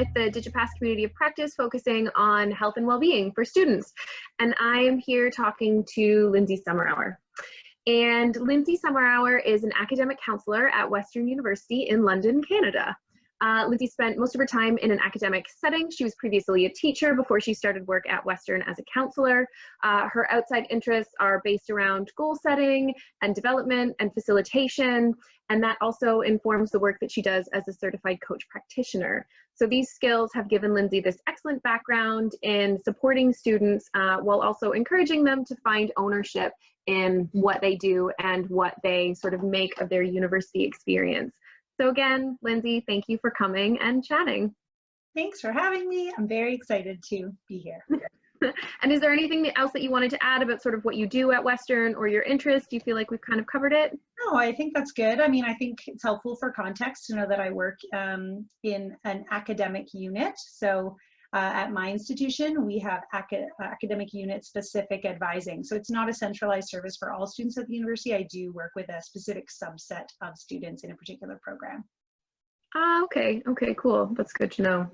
with the DigiPass community of practice focusing on health and well-being for students. And I am here talking to Lindsay Summerhour. And Lindsay Summerhour is an academic counselor at Western University in London, Canada. Uh, Lindsay spent most of her time in an academic setting. She was previously a teacher before she started work at Western as a counselor. Uh, her outside interests are based around goal setting and development and facilitation, and that also informs the work that she does as a certified coach practitioner. So these skills have given Lindsay this excellent background in supporting students uh, while also encouraging them to find ownership in what they do and what they sort of make of their university experience. So again, Lindsay, thank you for coming and chatting. Thanks for having me. I'm very excited to be here. and is there anything else that you wanted to add about sort of what you do at Western or your interest? Do you feel like we've kind of covered it? No, I think that's good. I mean, I think it's helpful for context to know that I work um, in an academic unit. So uh, at my institution, we have ac academic unit specific advising. So it's not a centralized service for all students at the university. I do work with a specific subset of students in a particular program. Ah, okay, okay, cool. That's good to know.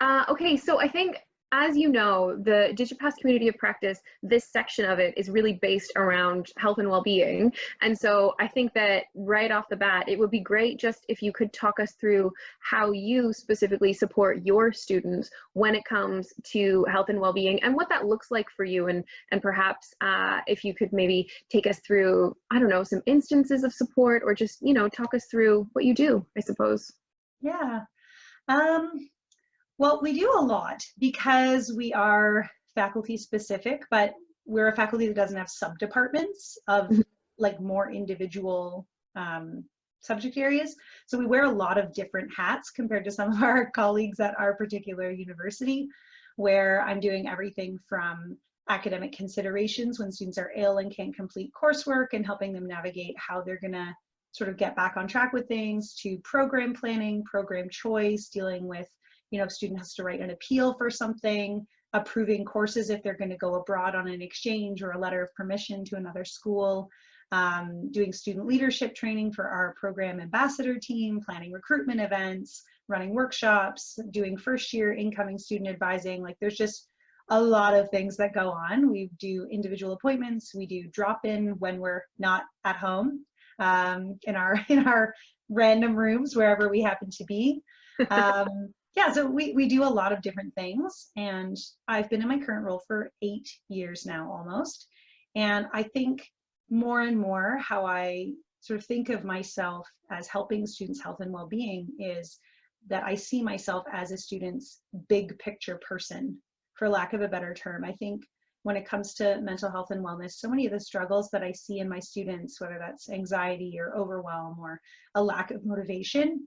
Uh, okay, so I think as you know, the DigiPass community of practice, this section of it is really based around health and well-being. And so I think that right off the bat, it would be great just if you could talk us through how you specifically support your students when it comes to health and well-being and what that looks like for you. And, and perhaps uh, if you could maybe take us through, I don't know, some instances of support or just, you know, talk us through what you do, I suppose. Yeah. Um, well, we do a lot because we are faculty specific, but we're a faculty that doesn't have sub-departments of mm-hmm. like more individual um, subject areas. So we wear a lot of different hats compared to some of our colleagues at our particular university, where I'm doing everything from academic considerations when students are ill and can't complete coursework and helping them navigate how they're gonna sort of get back on track with things to program planning, program choice, dealing with you know, if student has to write an appeal for something, approving courses if they're going to go abroad on an exchange or a letter of permission to another school, um, doing student leadership training for our program ambassador team, planning recruitment events, running workshops, doing first year incoming student advising. Like there's just a lot of things that go on. We do individual appointments, we do drop-in when we're not at home um, in our in our random rooms wherever we happen to be. Um, yeah, so we, we do a lot of different things and I've been in my current role for eight years now almost. And I think more and more how I sort of think of myself as helping students' health and well-being is that I see myself as a student's big picture person, for lack of a better term. I think when it comes to mental health and wellness, so many of the struggles that I see in my students, whether that's anxiety or overwhelm or a lack of motivation,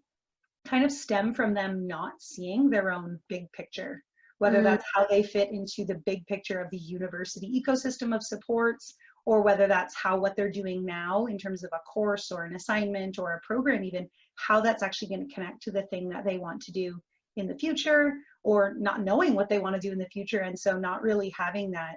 kind of stem from them not seeing their own big picture, whether mm. that's how they fit into the big picture of the university ecosystem of supports, or whether that's how what they're doing now in terms of a course or an assignment or a program even, how that's actually going to connect to the thing that they want to do in the future, or not knowing what they want to do in the future, and so not really having that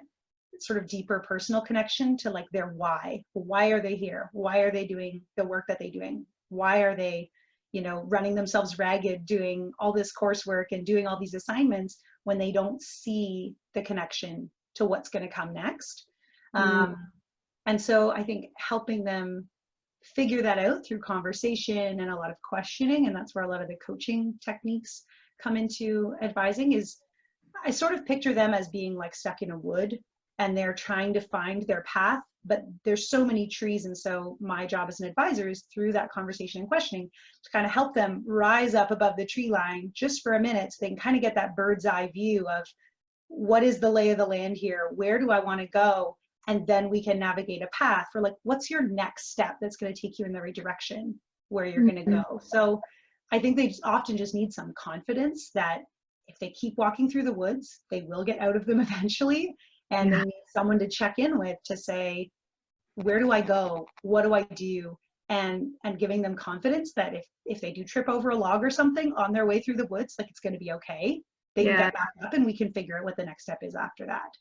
sort of deeper personal connection to like their why. Why are they here? Why are they doing the work that they're doing? Why are they you know, running themselves ragged, doing all this coursework and doing all these assignments when they don't see the connection to what's going to come next. Mm. Um, and so I think helping them figure that out through conversation and a lot of questioning, and that's where a lot of the coaching techniques come into advising is I sort of picture them as being like stuck in a wood and they're trying to find their path but there's so many trees and so my job as an advisor is through that conversation and questioning to kind of help them rise up above the tree line just for a minute so they can kind of get that bird's eye view of what is the lay of the land here where do i want to go and then we can navigate a path for like what's your next step that's going to take you in the right direction where you're mm -hmm. going to go so i think they just often just need some confidence that if they keep walking through the woods they will get out of them eventually and yeah. they someone to check in with to say where do i go? What do i do? And and giving them confidence that if if they do trip over a log or something on their way through the woods like it's going to be okay. They yeah. can get back up and we can figure out what the next step is after that.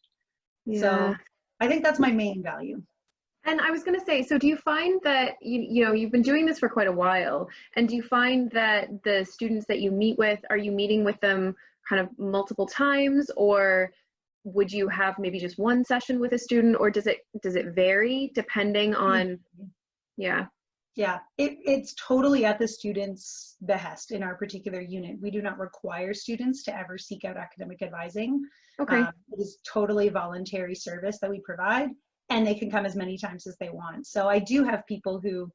Yeah. so i think that's my main value. And I was going to say, so do you find that you you know you've been doing this for quite a while, and do you find that the students that you meet with are you meeting with them kind of multiple times, or would you have maybe just one session with a student, or does it does it vary depending on? Yeah. Yeah, it, it's totally at the student's behest in our particular unit. We do not require students to ever seek out academic advising. Okay. Um, it is totally voluntary service that we provide, and they can come as many times as they want. So I do have people who,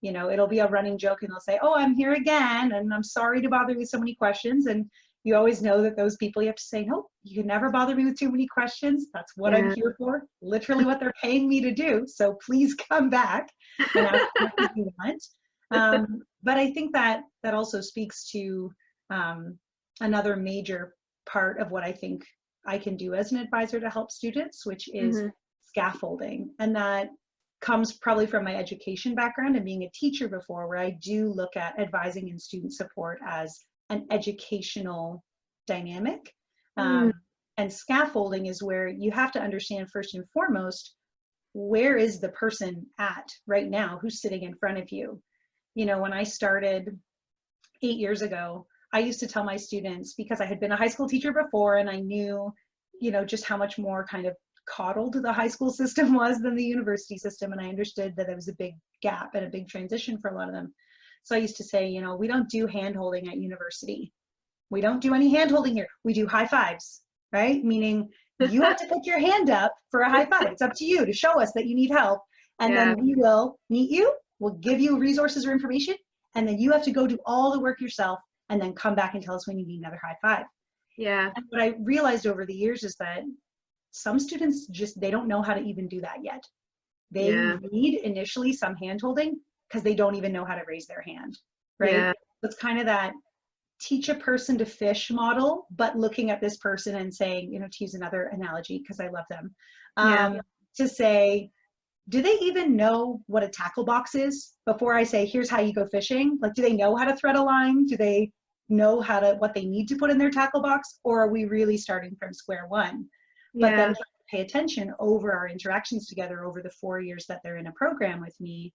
you know, it'll be a running joke and they'll say, oh, I'm here again, and I'm sorry to bother you with so many questions. And you always know that those people you have to say, no, you can never bother me with too many questions. That's what Yeah. I'm here for, literally what they're paying me to do. So please come back and ask what you want. Um, but I think that that also speaks to um, another major part of what I think I can do as an advisor to help students, which is Mhm. scaffolding. And that comes probably from my education background and being a teacher before, where I do look at advising and student support as an educational dynamic. Um, and scaffolding is where you have to understand first and foremost where is the person at right now? Who's sitting in front of you? You know when i started eight years ago i used to tell my students because i had been a high school teacher before and i knew you know just how much more kind of coddled the high school system was than the university system and i understood that there was a big gap and a big transition for a lot of them so i used to say you know we don't do hand holding at university. We don't do any hand holding here. We do high fives right? Meaning you have to put your hand up for a high five. It's up to you to show us that you need help. And Yeah. then we will meet you. We'll give you resources or information. And then you have to go do all the work yourself and then come back and tell us when you need another high five. Yeah. and what i realized over the years is that some students just they don't know how to even do that yet. They Yeah. need initially some hand holding because they don't even know how to raise their hand right Yeah. it's kind of that teach a person to fish model but looking at this person and saying you know to use another analogy because i love them Yeah. um, to say do they even know what a tackle box is before i say here's how you go fishing like do they know how to thread a line do they know how to what they need to put in their tackle box or are we really starting from square one but Yeah. then pay attention over our interactions together over the four years that they're in a program with me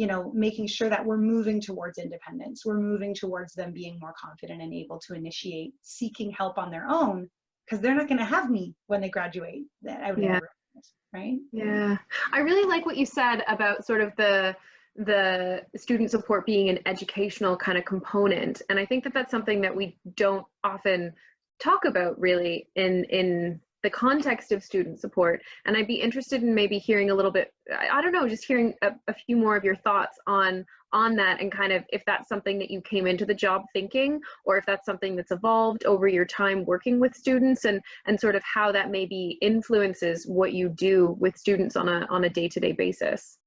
you know making sure that we're moving towards independence. We're moving towards them being more confident and able to initiate seeking help on their own because they're not going to have me when they graduate that out of Yeah. the- right? Yeah, I really like what you said about sort of the the student support being an educational kind of component, and I think that that's something that we don't often talk about really in in the context of student support. And I'd be interested in maybe hearing a little bit. I, I don't know, just hearing a, a few more of your thoughts on on that, and kind of if that's something that you came into the job thinking, or if that's something that's evolved over your time working with students, and and sort of how that maybe influences what you do with students on a on a day-to-day basis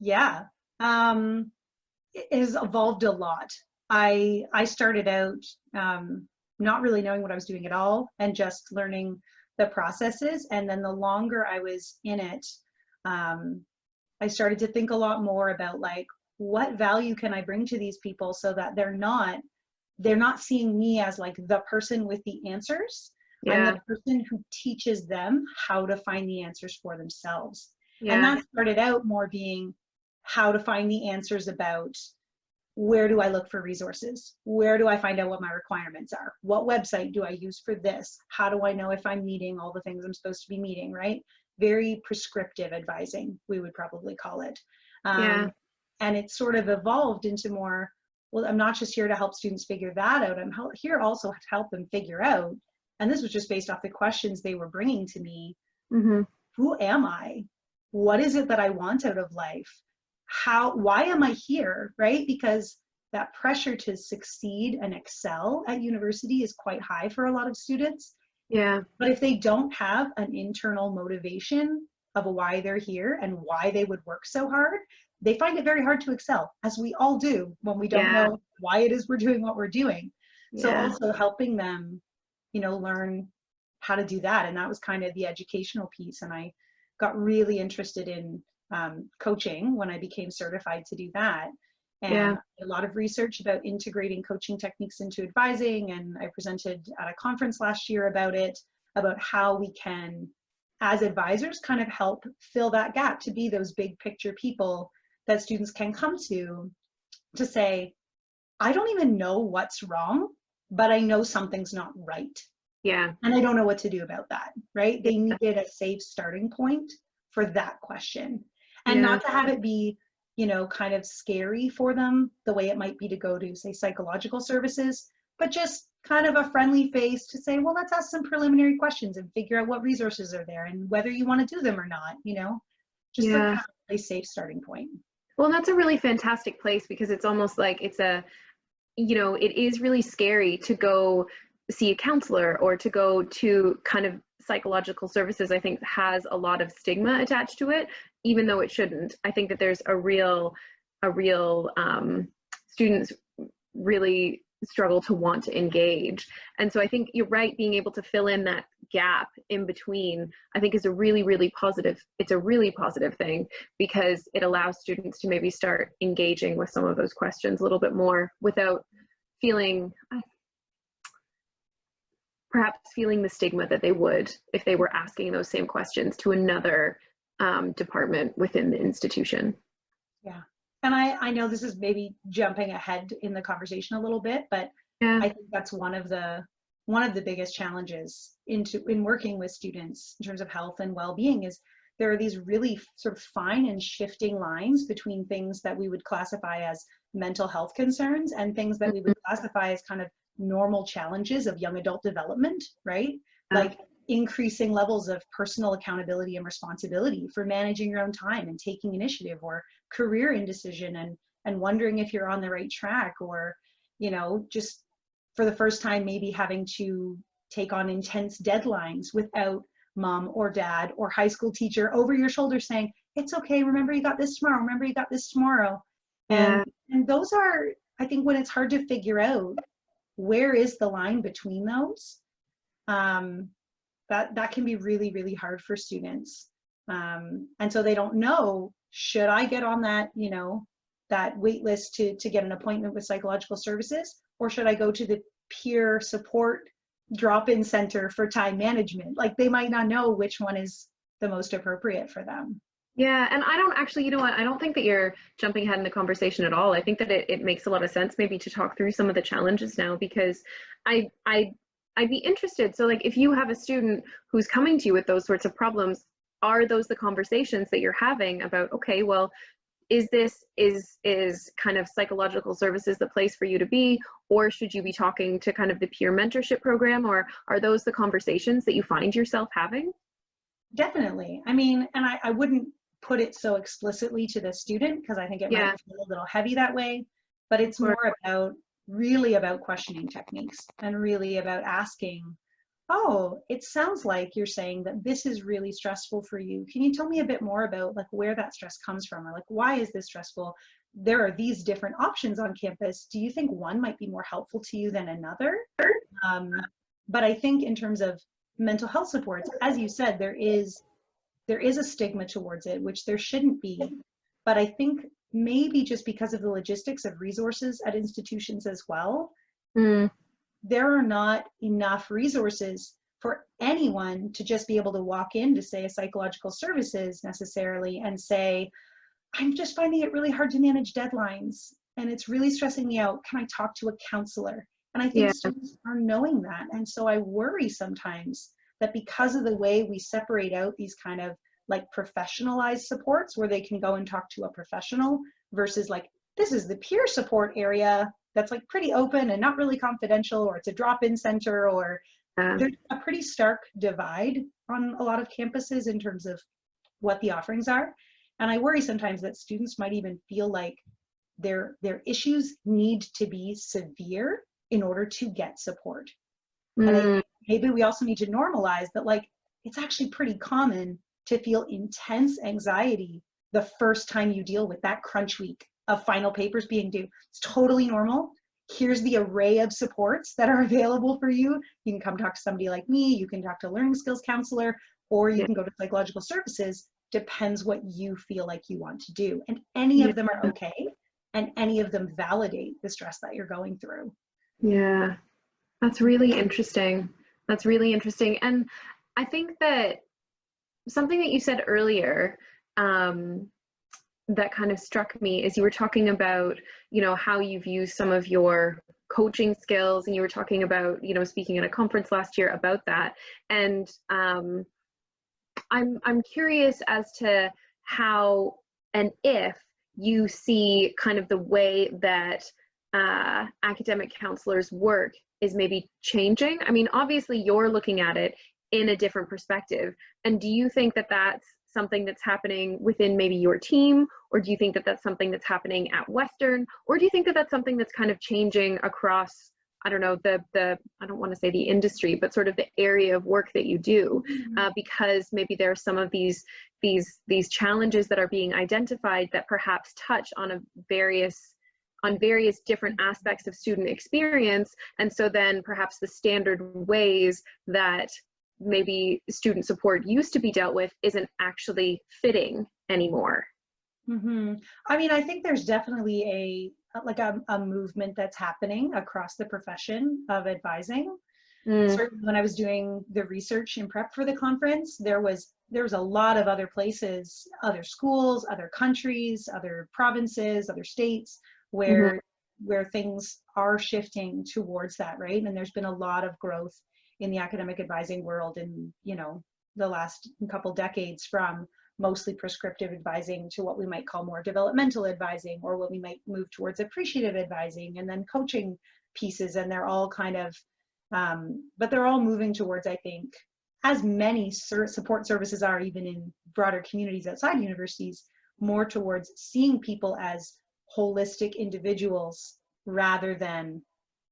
yeah um it has evolved a lot i i started out um not really knowing what i was doing at all and just learning the processes and then the longer i was in it um i started to think a lot more about like what value can i bring to these people so that they're not they're not seeing me as like the person with the answers. I'm the person who teaches them how to find the answers for themselves. Yeah. and that started out more being how to find the answers about where do I look for resources? Where do I find out what my requirements are? What website do I use for this? How do I know if I'm meeting all the things I'm supposed to be meeting, right? Very prescriptive advising, we would probably call it. Um, Yeah. And it sort of evolved into more, well, I'm not just here to help students figure that out. I'm here also to help them figure out. And this was just based off the questions they were bringing to me hmm who am I? What is it that I want out of life? How, why am I here, right? Because that pressure to succeed and excel at university is quite high for a lot of students. yeah But if they don't have an internal motivation of why they're here and why they would work so hard, they find it very hard to excel, as we all do when we don't Yeah. know why it is we're doing what we're doing. So yeah also helping them, you know, learn how to do that. And that was kind of the educational piece. And I got really interested in um, coaching when I became certified to do that. And Yeah. a lot of research about integrating coaching techniques into advising. And I presented at a conference last year about it, about how we can as advisors kind of help fill that gap to be those big picture people that students can come to to say, I don't even know what's wrong, but I know something's not right. Yeah. And I don't know what to do about that, right? They needed a safe starting point for that question. And Yeah. not to have it be, you know, kind of scary for them the way it might be to go to, say, psychological services, but just kind of a friendly face to say, well, let's ask some preliminary questions and figure out what resources are there and whether you want to do them or not, you know? Just Yeah. kind of a safe starting point. Well, that's a really fantastic place because it's almost like it's a, you know, it is really scary to go see a counselor or to go to kind of psychological services. I think has a lot of stigma attached to it, even though it shouldn't. I think that there's a real, a real um, students really struggle to want to engage. And so I think you're right, being able to fill in that gap in between, I think is a really, really positive, it's a really positive thing because it allows students to maybe start engaging with some of those questions a little bit more without feeling, perhaps feeling the stigma that they would if they were asking those same questions to another um, department within the institution. Yeah. And I, I know this is maybe jumping ahead in the conversation a little bit, but Yeah. I think that's one of the one of the biggest challenges into in working with students in terms of health and well-being is there are these really sort of fine and shifting lines between things that we would classify as mental health concerns and things that we would classify as kind of normal challenges of young adult development, right? Like increasing levels of personal accountability and responsibility for managing your own time and taking initiative or career indecision and and wondering if you're on the right track or you know just for the first time maybe having to take on intense deadlines without mom or dad or high school teacher over your shoulder saying it's okay remember you got this tomorrow remember you got this tomorrow Yeah. and and those are i think when it's hard to figure out where is the line between those? Um that that can be really really hard for students. Um and so they don't know should i get on that you know that wait list to to get an appointment with psychological services? Or should i go to the peer support drop-in center for time management? Like they might not know which one is the most appropriate for them Yeah, and I don't actually, you know what, I don't think that you're jumping ahead in the conversation at all. I think that it, it makes a lot of sense maybe to talk through some of the challenges now because I I I'd be interested. So like if you have a student who's coming to you with those sorts of problems, are those the conversations that you're having about, okay, well, is this is is kind of psychological services the place for you to be or should you be talking to kind of the peer mentorship program or are those the conversations that you find yourself having? definitely i mean and i, I wouldn't put it so explicitly to the student because i think it Yeah. might feel a little heavy that way but it's more about really about questioning techniques and really about asking oh it sounds like you're saying that this is really stressful for you. Can you tell me a bit more about like where that stress comes from? Or like why is this stressful? There are these different options on campus. Do you think one might be more helpful to you than another? Um, but i think in terms of mental health supports as you said there is there is a stigma towards it which there shouldn't be. But i think maybe just because of the logistics of resources at institutions as well Mm, there are not enough resources for anyone to just be able to walk in to say a psychological services necessarily and say i'm just finding it really hard to manage deadlines and it's really stressing me out. Can i talk to a counselor? And i think Yeah. students are knowing that. And so i worry sometimes that because of the way we separate out these kind of like professionalized supports where they can go and talk to a professional versus like this is the peer support area that's like pretty open and not really confidential or it's a drop-in center or uh, there's a pretty stark divide on a lot of campuses in terms of what the offerings are. And i worry sometimes that students might even feel like their their issues need to be severe in order to get support. Mm, maybe we also need to normalize that like it's actually pretty common to feel intense anxiety the first time you deal with that crunch week of final papers being due. It's totally normal. Here's the array of supports that are available for you. You can come talk to somebody like me you can talk to a learning skills counselor or you can go to psychological services. Depends what you feel like you want to do. And any of them are okay and any of them validate the stress that you're going through. Yeah, that's really interesting. That's really interesting. And I think that something that you said earlier um, that kind of struck me is you were talking about, you know, how you've used some of your coaching skills and you were talking about, you know, speaking at a conference last year about that. And um, I'm, I'm curious as to how and if you see kind of the way that uh, academic counselors work is maybe changing. I mean, obviously you're looking at it in a different perspective. And do you think that that's something that's happening within maybe your team? Or do you think that that's something that's happening at Western? Or do you think that that's something that's kind of changing across, I don't know, the, the I don't want to say the industry, but sort of the area of work that you do? Mm-hmm. Uh, because maybe there are some of these, these, these challenges that are being identified that perhaps touch on a various on various different aspects of student experience. And so then perhaps the standard ways that maybe student support used to be dealt with isn't actually fitting anymore. Mm-hmm. I mean, I think there's definitely a like a, a movement that's happening across the profession of advising. Mm. Certainly, when I was doing the research in prep for the conference, there was there was a lot of other places, other schools, other countries, other provinces, other states where mm-hmm. where things are shifting towards that, right? And there's been a lot of growth in the academic advising world in you know the last couple decades from mostly prescriptive advising to what we might call more developmental advising or what we might move towards appreciative advising and then coaching pieces and they're all kind of um, but they're all moving towards i think as many support services are even in broader communities outside universities more towards seeing people as holistic individuals rather than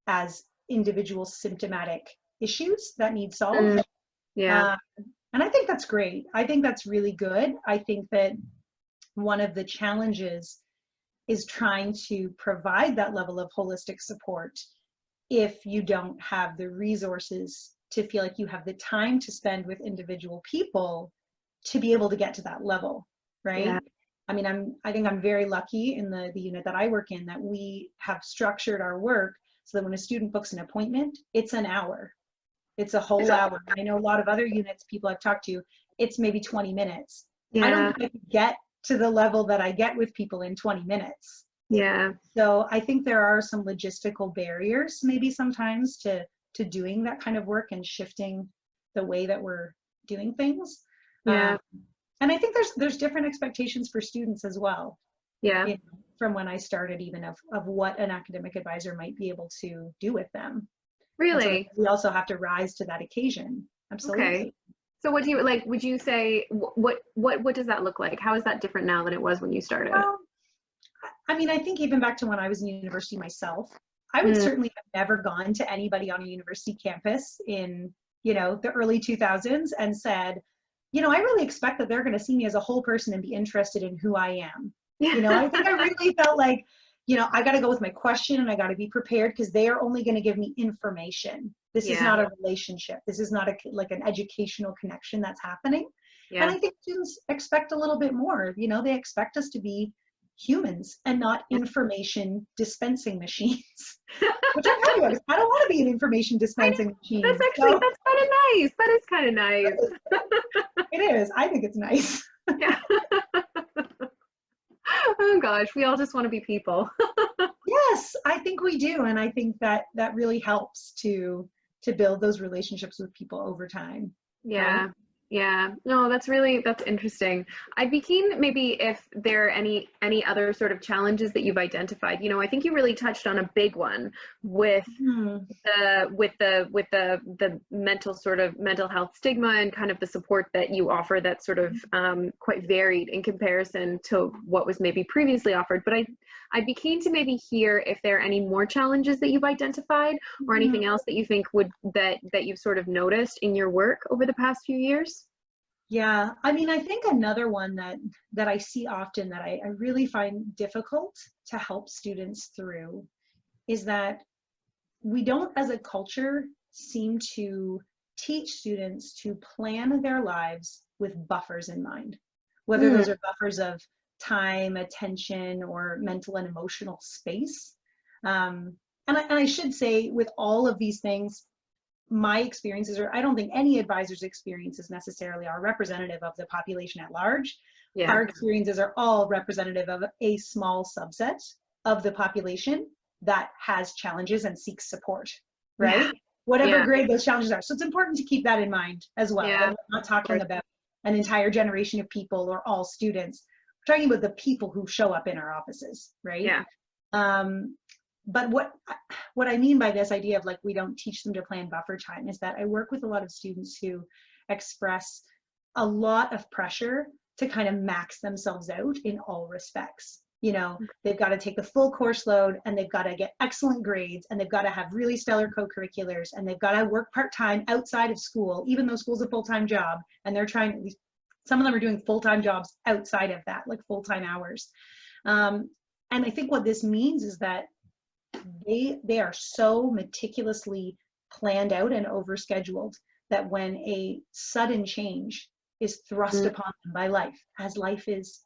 as individual symptomatic issues that need solved. Mm, yeah. Uh, and I think that's great. I think that's really good. I think that one of the challenges is trying to provide that level of holistic support if you don't have the resources to feel like you have the time to spend with individual people to be able to get to that level, right? Yeah. I mean, I'm I think I'm very lucky in the the unit that I work in that we have structured our work so that when a student books an appointment, it's an hour. It's a whole hour. I know a lot of other units, people I've talked to, it's maybe 20 minutes. Yeah. I don't think I get to the level that I get with people in 20 minutes. Yeah. So I think there are some logistical barriers maybe sometimes to to doing that kind of work and shifting the way that we're doing things. Yeah. Um, and I think there's there's different expectations for students as well. Yeah. You know, from when I started even of, of what an academic advisor might be able to do with them. Really? So we also have to rise to that occasion. Absolutely. Okay. So what do you like? Would you say what what what does that look like? How is that different now than it was when you started? Well, I mean, I think even back to when I was in university myself, I would mm. certainly have never gone to anybody on a university campus in you know the early 2000s and said, you know, I really expect that they're going to see me as a whole person and be interested in who I am. You know, I think I really felt like you know, I got to go with my question and I got to be prepared because they are only going to give me information. This yeah. is not a relationship. This is not a like an educational connection that's happening. Yeah. And I think students expect a little bit more. You know, they expect us to be humans and not information dispensing machines. Which I'm happy about. I don't want to be an information dispensing machine. That's actually so. that's kind of nice. That is kind of nice. it is. I think it's nice. yeah oh gosh, we all just want to be people. yes, I think we do, and I think that that really helps to to build those relationships with people over time. Yeah. Um, Yeah, no, that's really that's interesting. I'd be keen maybe if there are any any other sort of challenges that you've identified. You know, I think you really touched on a big one with mm-hmm. the with the with the the mental sort of mental health stigma and kind of the support that you offer that's sort of um, quite varied in comparison to what was maybe previously offered. But I I'd be keen to maybe hear if there are any more challenges that you've identified or mm-hmm. anything else that you think would that that you've sort of noticed in your work over the past few years. Yeah, I mean, I think another one that that I see often that I, I really find difficult to help students through is that we don't, as a culture, seem to teach students to plan their lives with buffers in mind, whether mm. those are buffers of time, attention, or mental and emotional space. Um, and, I, and I should say, with all of these things, my experiences, or I don't think any advisor's experiences necessarily are representative of the population at large. Yeah. Our experiences are all representative of a small subset of the population that has challenges and seeks support, right? Yeah. Whatever Yeah. grade those challenges are. So it's important to keep that in mind as well. Yeah. We're not talking about an entire generation of people or all students. We're talking about the people who show up in our offices, right? Yeah. Um, but what what I mean by this idea of like we don't teach them to plan buffer time is that I work with a lot of students who express a lot of pressure to kind of max themselves out in all respects. You know, they've got to take the full course load and they've got to get excellent grades and they've got to have really stellar co-curriculars and they've got to work part-time outside of school, even though school's a full-time job and they're trying, some of them are doing full-time jobs outside of that, like full-time hours. Um, and I think what this means is that they they are so meticulously planned out and overscheduled that when a sudden change is thrust Mm. upon them by life, as life is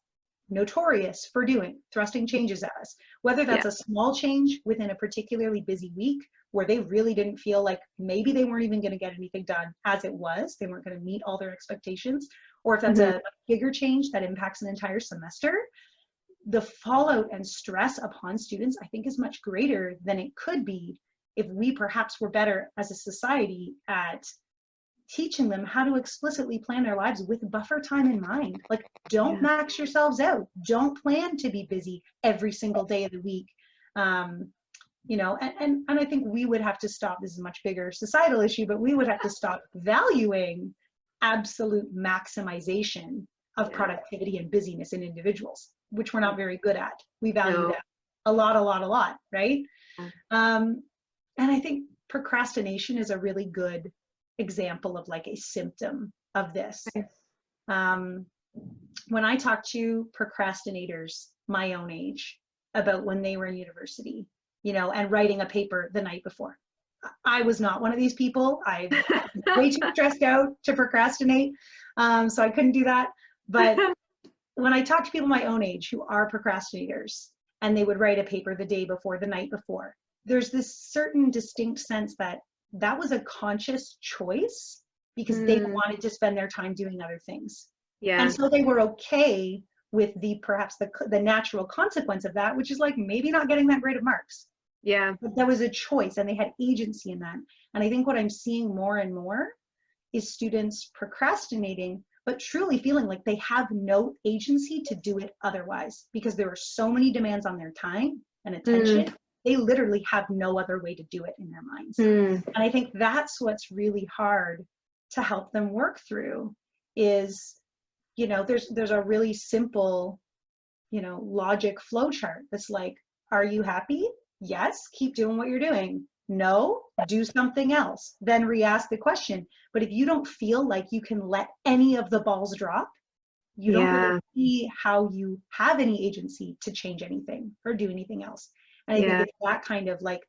notorious for doing, thrusting changes at us, whether that's a small change within a particularly busy week where they really didn't feel like maybe they weren't even going to get anything done as it was, they weren't going to meet all their expectations, or if that's a bigger change that impacts an entire semester, the fallout and stress upon students, I think, is much greater than it could be if we perhaps were better as a society at teaching them how to explicitly plan their lives with buffer time in mind. Like, don't Yeah. max yourselves out. Don't plan to be busy every single day of the week. Um, you know, and, and, and I think we would have to stop, this is a much bigger societal issue, but we would have to stop valuing absolute maximization of productivity and busyness in individuals, which we're not very good at. We value No. that a lot, a lot, a lot, right? Yeah. Um, and I think procrastination is a really good example of like a symptom of this. Okay. Um, when I talk to procrastinators my own age about when they were in university, you know, and writing a paper the night before. I was not one of these people. I way too stressed out to procrastinate, um, so I couldn't do that. But when I talk to people my own age who are procrastinators and they would write a paper the day before, the night before, there's this certain distinct sense that that was a conscious choice because they Mm. wanted to spend their time doing other things. yeah. And so they were okay with the perhaps the, the natural consequence of that, which is like maybe not getting that grade of marks. Yeah. But that was a choice and they had agency in that. And I think what I'm seeing more and more is students procrastinating, but truly feeling like they have no agency to do it otherwise because there are so many demands on their time and attention. They literally have no other way to do it in their minds. Mm. And I think that's what's really hard to help them work through is, you know, there's there's a really simple, you know, logic flow chart that's like, are you happy? Yes, keep doing what you're doing. No, do something else. Then re-ask the question. But if you don't feel like you can let any of the balls drop, you don't really see how you have any agency to change anything or do anything else. And I Yeah. think it's that kind of like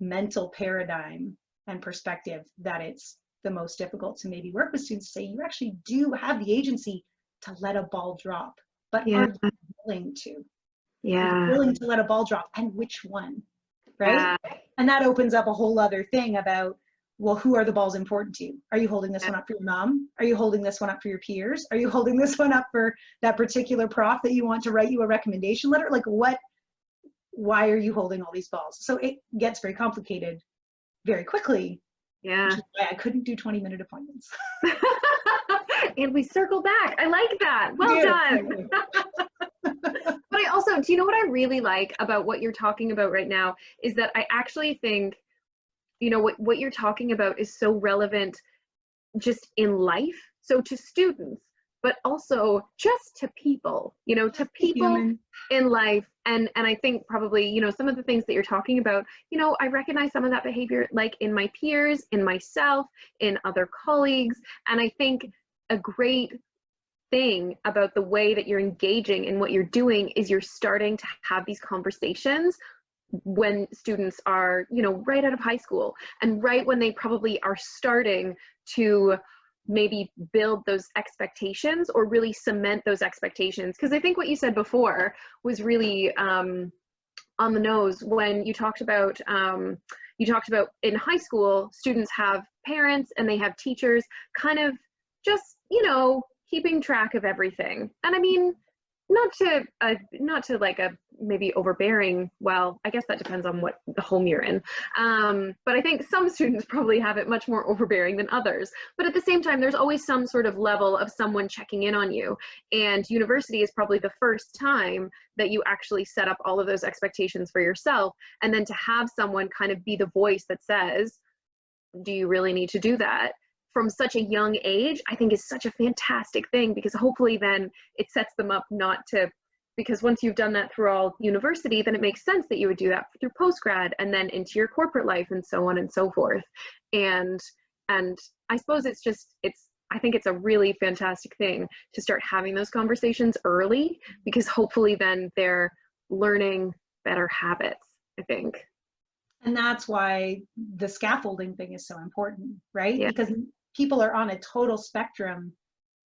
mental paradigm and perspective that it's the most difficult to maybe work with students to say you actually do have the agency to let a ball drop, but Yeah. are you willing to? Yeah. willing to let a ball drop and which one? Right? Yeah. And that opens up a whole other thing about, well, who are the balls important to? You? Are you holding this one up for your mom? Are you holding this one up for your peers? Are you holding this one up for that particular prof that you want to write you a recommendation letter? Like what, why are you holding all these balls? So it gets very complicated very quickly, Yeah. which is why I couldn't do 20 minute appointments. and we circle back. I like that. Well Yeah, done. also, do you know what I really like about what you're talking about right now is that I actually think, you know, what, what you're talking about is so relevant just in life. So to students, but also just to people, you know, to people Human. in life. And, and I think probably, you know, some of the things that you're talking about, you know, I recognize some of that behavior like in my peers, in myself, in other colleagues. And I think a great thing about the way that you're engaging and what you're doing is you're starting to have these conversations when students are you know right out of high school and right when they probably are starting to maybe build those expectations or really cement those expectations. Because i think what you said before was really um, on the nose when you talked about um, you talked about in high school students have parents and they have teachers kind of just, you know, keeping track of everything. And I mean, not to uh, not to like a maybe overbearing well i guess that depends on what the home you're in. Um, but i think some students probably have it much more overbearing than others. But at the same time there's always some sort of level of someone checking in on you. And university is probably the first time that you actually set up all of those expectations for yourself. And then to have someone kind of be the voice that says do you really need to do that from such a young age, I think is such a fantastic thing because hopefully then it sets them up not to, because once you've done that through all university, then it makes sense that you would do that through postgrad and then into your corporate life and so on and so forth. And, and I suppose it's just, it's, I think it's a really fantastic thing to start having those conversations early because hopefully then they're learning better habits, I think. And that's why the scaffolding thing is so important, right? Yeah. Because people are on a total spectrum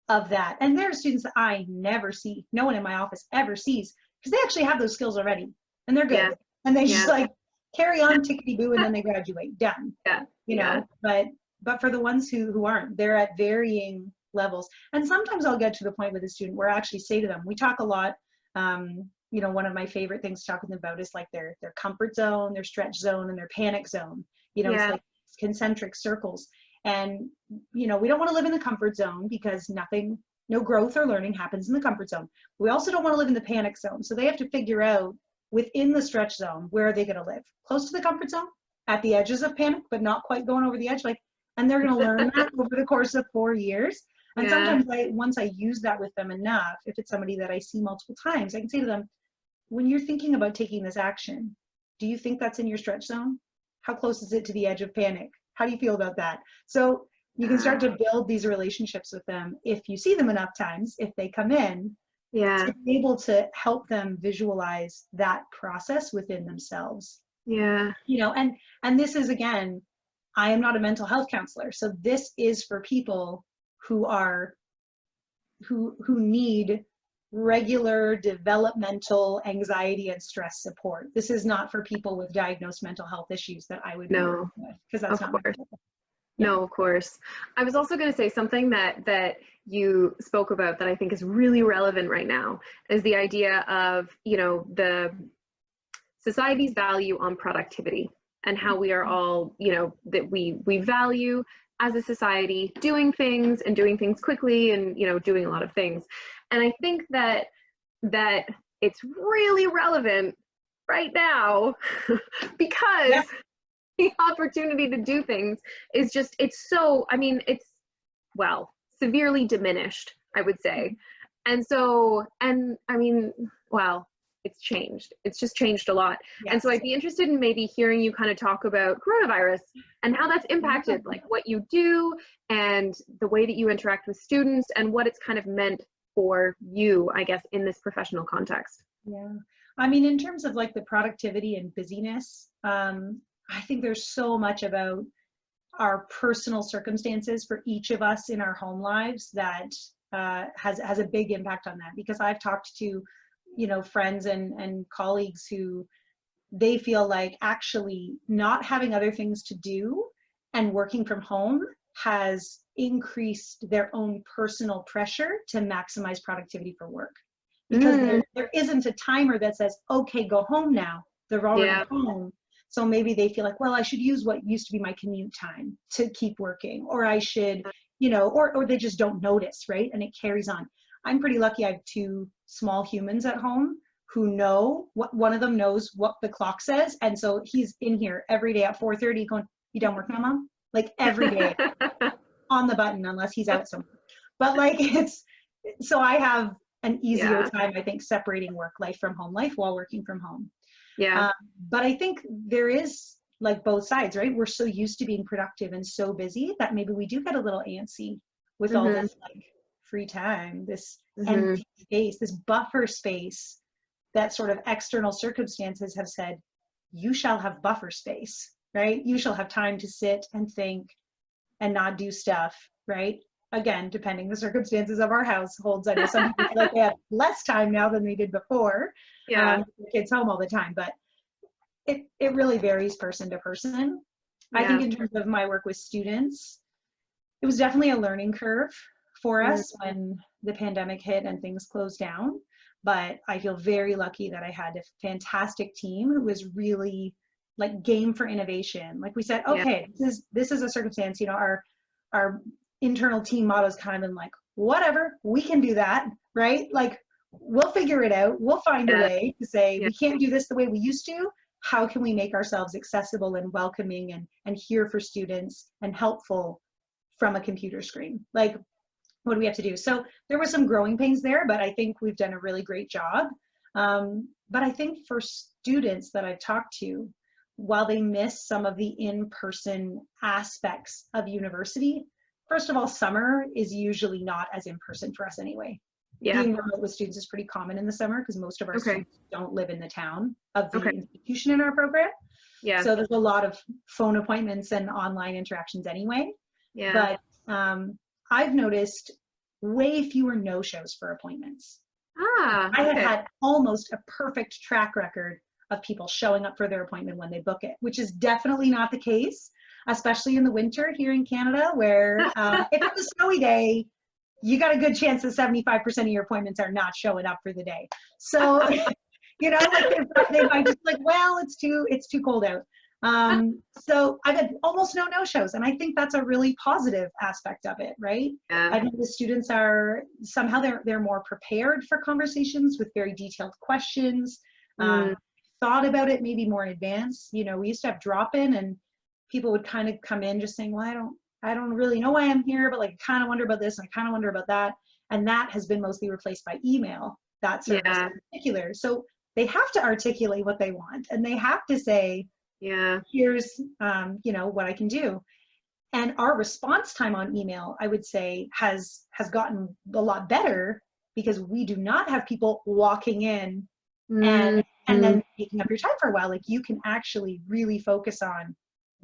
of that. And there are students that I never see, no one in my office ever sees, because they actually have those skills already and they're good. Yeah. And they Yeah. just like carry on tickety boo and then they graduate, done. Yeah. You know, Yeah. but but for the ones who who aren't, they're at varying levels. And sometimes I'll get to the point with a student where I actually say to them, we talk a lot, um, you know, one of my favorite things to talk with them about is like their their comfort zone, their stretch zone, and their panic zone. You know, it's like concentric circles. And you know, we don't want to live in the comfort zone because nothing, no growth or learning happens in the comfort zone. We also don't want to live in the panic zone. So they have to figure out within the stretch zone where are they going to live? Close to the comfort zone, at the edges of panic, but not quite going over the edge. Like, and they're going to learn that over the course of four years. And Yeah. sometimes I, once I use that with them enough, if it's somebody that I see multiple times, I can say to them, when you're thinking about taking this action, do you think that's in your stretch zone? How close is it to the edge of panic? How do you feel about that? So you can start to ah. build these relationships with them if you see them enough times, if they come in, Yeah. to be able to help them visualize that process within themselves. Yeah. You know, and and this is again, I am not a mental health counselor, so this is for people who are who who need regular developmental anxiety and stress support. This is not for people with diagnosed mental health issues that I would No, because that's of not course. No, of course. I was also going to say something that that you spoke about that I think is really relevant right now is the idea of, you know, the society's value on productivity and how we are mm-hmm. all, you know, that we we value as a society doing things and doing things quickly and, you know, doing a lot of things. And I think that that it's really relevant right now because Yeah. the opportunity to do things is just it's so i mean it's well severely diminished i would say mm-hmm. and so and i mean wow it's changed it's just changed a lot and so i'd be interested in maybe hearing you kind of talk about coronavirus and how that's impacted like what you do and the way that you interact with students and what it's kind of meant for you i guess in this professional context Yeah. I mean, in terms of like the productivity and busyness, um, I think there's so much about our personal circumstances for each of us in our home lives that uh, has has a big impact on that. Because I've talked to, you know, friends and and colleagues who they feel like actually not having other things to do and working from home has increased their own personal pressure to maximize productivity for work because Mm. there, there isn't a timer that says, okay, go home now. They're already Yeah. home. So maybe they feel like, well, I should use what used to be my commute time to keep working, or I should, you know, or, or they just don't notice, right? And it carries on. I'm pretty lucky I have two small humans at home who know what one of them knows what the clock says. And so he's in here every day at 4.30 going, you done work now, mom? Like every day on the button unless he's out somewhere. But like it's so I have an easier Yeah. time, I think, separating work life from home life while working from home. yeah Um, but I think there is like both sides, right? We're so used to being productive and so busy that maybe we do get a little antsy with all Mhm. this like free time, this Mhm. empty space, this buffer space that sort of external circumstances have said, you shall have buffer space, right? You shall have time to sit and think and not do stuff, right? Again, depending the circumstances of our households. I know some people feel like they have less time now than they did before. yeah Um, kids home all the time, but it, it really varies person to person. I think in terms of my work with students, it was definitely a learning curve for us when the pandemic hit and things closed down. But I feel very lucky that I had a fantastic team who was really like game for innovation. Like we said, Yeah. okay, this is this is a circumstance. You know, our our internal team motto is kind of been like, whatever, we can do that, right? Like we'll figure it out. We'll find Yeah. a way to say Yeah. we can't do this the way we used to. How can we make ourselves accessible and welcoming and and here for students and helpful from a computer screen? Like what do we have to do? So there were some growing pains there, but I think we've done a really great job. Um, but I think for students that I've talked to, while they miss some of the in-person aspects of university, first of all, summer is usually not as in-person for us anyway. Yeah. Being remote with students is pretty common in the summer because most of our Okay. students don't live in the town of the Okay. institution in our program. Yeah. So there's a lot of phone appointments and online interactions anyway. yeah. But um, I've noticed way fewer no-shows for appointments. ah. I have had almost a perfect track record of people showing up for their appointment when they book it, which is definitely not the case, especially in the winter here in Canada, where uh, if it's a snowy day, you got a good chance that 75% of your appointments are not showing up for the day. So, you know, like they might just like, well, it's too, it's too cold out. Um, so I've had almost no no-shows, and I think that's a really positive aspect of it, right? yeah. I think the students are somehow they're they're more prepared for conversations with very detailed questions. Um, thought about it maybe more in advance. You know, we used to have drop in, and people would kind of come in just saying, "Well, I don't I don't really know why I'm here, but like I kind of wonder about this and I kind of wonder about that." And that has been mostly replaced by email. That service Yeah. in particular. So they have to articulate what they want, and they have to say, yeah. here's um, you know what I can do. And our response time on email, I would say, has has gotten a lot better because we do not have people walking in and and then taking up your time for a while. Like you can actually really focus on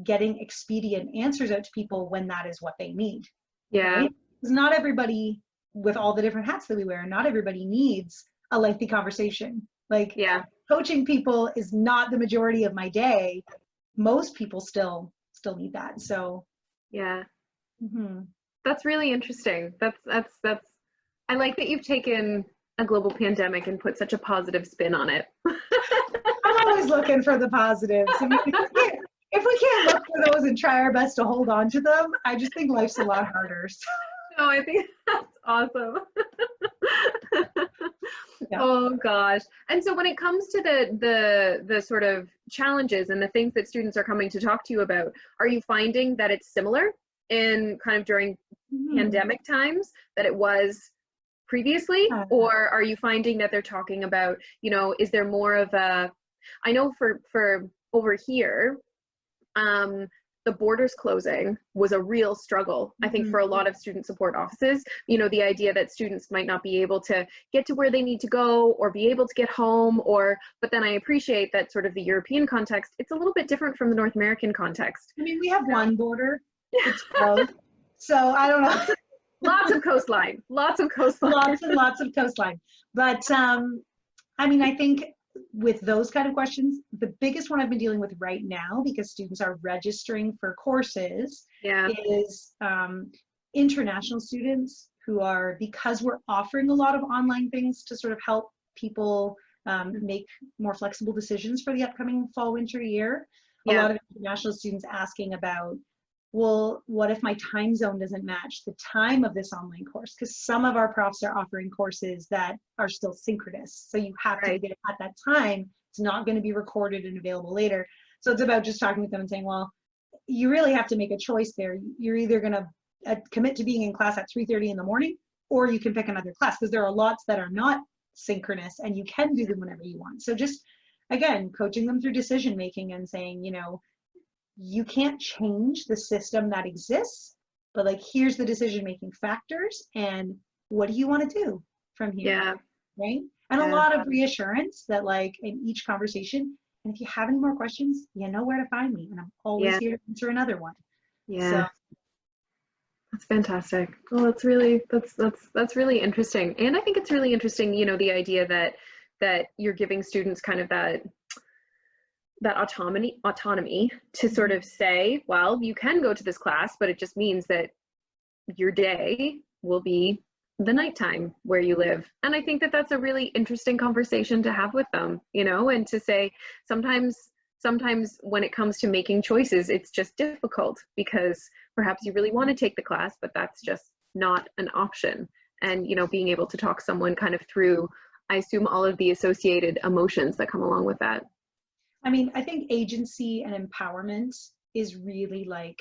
getting expedient answers out to people when that is what they need. yeah. Right? Because not everybody, with all the different hats that we wear, not everybody needs a lengthy conversation. Like Yeah. Coaching people is not the majority of my day. Most people still still need that. So Yeah. mhm. That's really interesting. That's that's that's I like that you've taken a global pandemic and put such a positive spin on it. I'm always looking for the positives. I mean, if, we can't, if we can't look for those and try our best to hold on to them, I just think life's a lot harder. So, No, I think that's awesome. Yeah. Oh gosh. And so when it comes to the the the sort of challenges and the things that students are coming to talk to you about, are you finding that it's similar in kind of during mhm. pandemic times that it was previously Uh. or are you finding that they're talking about, you know, is there more of a I know for for over here um the borders closing was a real struggle i think Mhm. for a lot of student support offices you know the idea that students might not be able to get to where they need to go or be able to get home or but then i appreciate that sort of the european context it's a little bit different from the north american context I mean, we have one border. It's closed. so I don't know. lots of coastline lots of coastline lots and lots of coastline. But um, I mean, I think with those kind of questions, the biggest one I've been dealing with right now, because students are registering for courses, yeah is um, international students who are, because we're offering a lot of online things to sort of help people um, make more flexible decisions for the upcoming fall winter year. A lot of international students asking about, well, what if my time zone doesn't match the time of this online course? Because some of our profs are offering courses that are still synchronous. So you have Right. to get it at that time. It's not going to be recorded and available later. So it's about just talking with them and saying, well, you really have to make a choice there. You're either going to uh, commit to being in class at 3.30 in the morning, or you can pick another class because there are lots that are not synchronous and you can do them whenever you want. So just, again, coaching them through decision making and saying, you know, you can't change the system that exists, but like, here's the decision making factors and what do you want to do from here? yeah Right? And Yeah. a lot of reassurance that like in each conversation, and if you have any more questions, you know where to find me and I'm always Yeah. here to answer another one. yeah That's fantastic. Well, that's really that's that's that's really interesting, and I think it's really interesting. You know, the idea that that you're giving students kind of that that autonomy autonomy to sort mm-hmm. of say well you can go to this class but it just means that your day will be the nighttime where you live. And i think that that's a really interesting conversation to have with them you know and to say sometimes sometimes when it comes to making choices it's just difficult because perhaps you really want to take the class but that's just not an option. And you know being able to talk someone kind of through i assume all of the associated emotions that come along with that i mean i think agency and empowerment is really like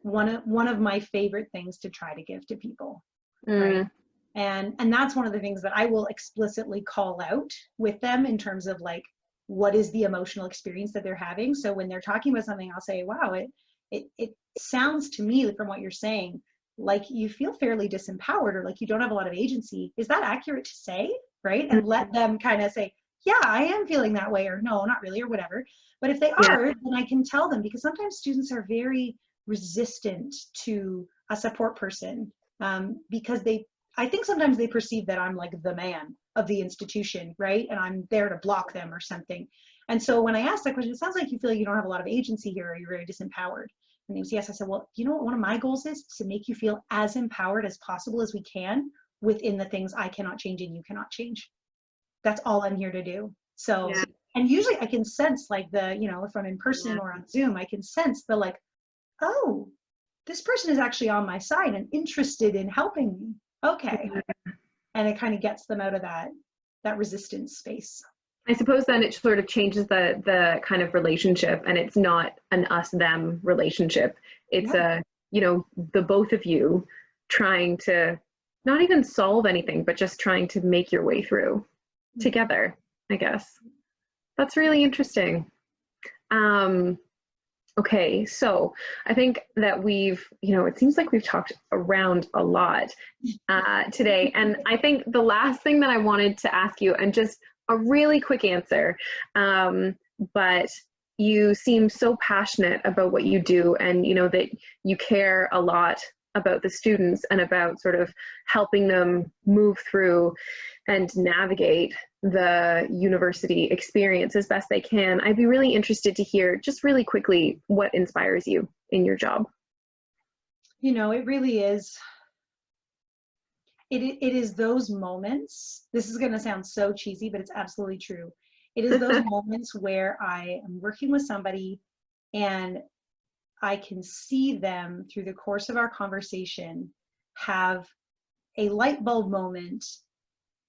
one of one of my favorite things to try to give to people mm. right and and that's one of the things that i will explicitly call out with them in terms of like what is the emotional experience that they're having. So when they're talking about something i'll say wow it it, it sounds to me from what you're saying like you feel fairly disempowered or like you don't have a lot of agency. Is that accurate to say? Right? And let mm-hmm. them kind of say yeah i am feeling that way or no not really or whatever. But if they are then i can tell them because sometimes students are very resistant to a support person um, because they i think sometimes they perceive that i'm like the man of the institution right? And i'm there to block them or something. And so when i asked that question it sounds like you feel like you don't have a lot of agency here or you're very disempowered. And he was yes. I said well you know what? One of my goals is to make you feel as empowered as possible as we can within the things i cannot change and you cannot change that's all i'm here to do so yeah. and usually i can sense like the you know if i'm in person yeah. or on zoom i can sense the like oh, this person is actually on my side and interested in helping me. Okay. And it kind of gets them out of that that resistance space. I suppose then it sort of changes the the kind of relationship and it's not an us them relationship. It's yeah. a, you know, the both of you trying to not even solve anything, but just trying to make your way through. Together, I guess. That's really interesting. Um, Okay, so I think that we've, you know, it seems like we've talked around a lot uh, today. And I think the last thing that I wanted to ask you, and just a really quick answer, um, but you seem so passionate about what you do and, you know, that you care a lot about the students and about sort of helping them move through and navigate the university experience as best they can. I'd be really interested to hear just really quickly what inspires you in your job. You know, it really is. It, it is those moments. This is going to sound so cheesy, but it's absolutely true. It is those moments where I am working with somebody and I can see them through the course of our conversation have a light bulb moment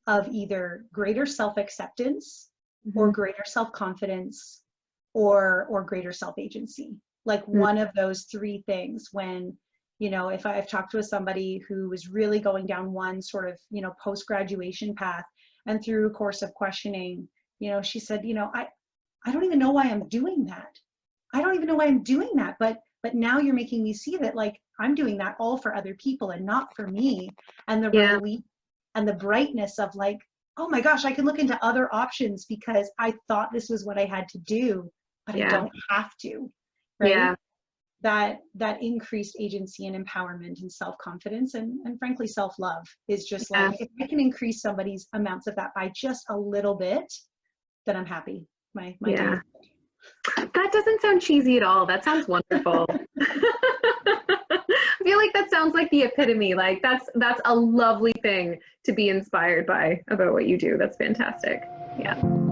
of either greater self-acceptance mm-hmm. or greater self-confidence or or greater self-agency like mm-hmm. one of those three things when you know if i've talked with somebody who was really going down one sort of you know post graduation path and through a course of questioning you know she said you know i i don't even know why i'm doing that i don't even know why i'm doing that but but now you're making me see that like i'm doing that all for other people and not for me and the yeah. relief and the brightness of like, oh my gosh, I can look into other options because I thought this was what I had to do, but yeah. I don't have to. Right. Yeah. That that increased agency and empowerment and self-confidence and, and frankly self-love is just yeah. like if I can increase somebody's amounts of that by just a little bit, then I'm happy. My my yeah. That doesn't sound cheesy at all. That sounds wonderful. I feel like that sounds like the epitome. Like that's that's a lovely thing to be inspired by about what you do. That's fantastic. Yeah.